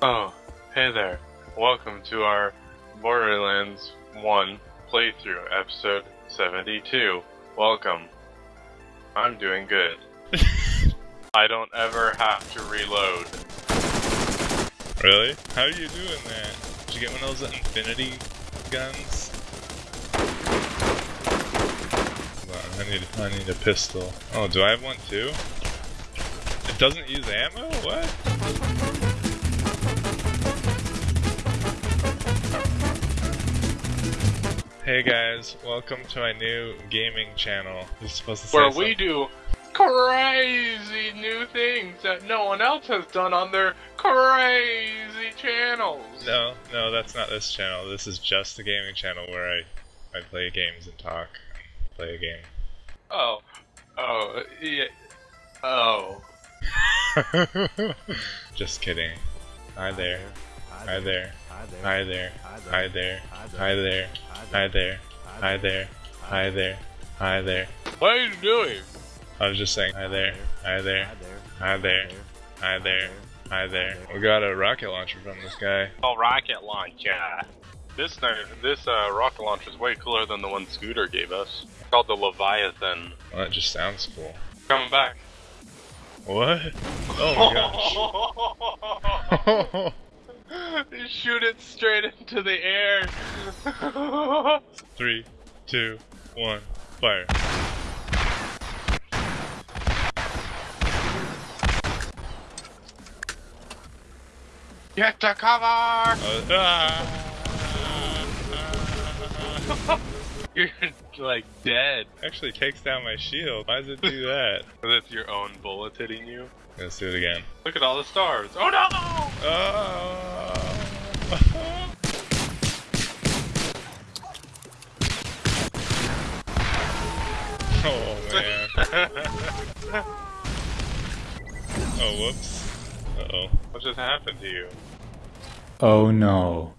Oh, hey there. Welcome to our Borderlands 1 playthrough, episode 72. Welcome. I'm doing good. I don't ever have to reload. Really? How are you doing that? Did you get one of those infinity guns? Hold on, I need I need a pistol. Oh, do I have one too? It doesn't use ammo? What? Hey guys, welcome to my new gaming channel. You're supposed to Where we do crazy new things that no one else has done on their crazy channels. No, no, that's not this channel. This is just the gaming channel where I, I play games and talk. and Play a game. Oh. Oh, yeah. Oh. Just kidding. Hi there. Hi there. Hi there. Hi there. Hi there. Hi there. Hi there. Hi there. Hi there. What are you doing? I was just saying hi there. Hi there. Hi there. Hi there. Hi there. We got a rocket launcher from this guy. Oh, rocket launcher. This this uh, rocket launcher is way cooler than the one Scooter gave us. It's called the Leviathan. Well, that just sounds cool. Coming back. What? Oh my gosh. You Shoot it straight into the air. Three, two, one, fire. Get to cover! Uh, ah! You're like dead. Actually takes down my shield. Why does it do that? That's your own bullet hitting you. Let's do it again. Look at all the stars. Oh no! Oh! Oh man. Oh whoops. Uh oh. what just happened to you? Oh no.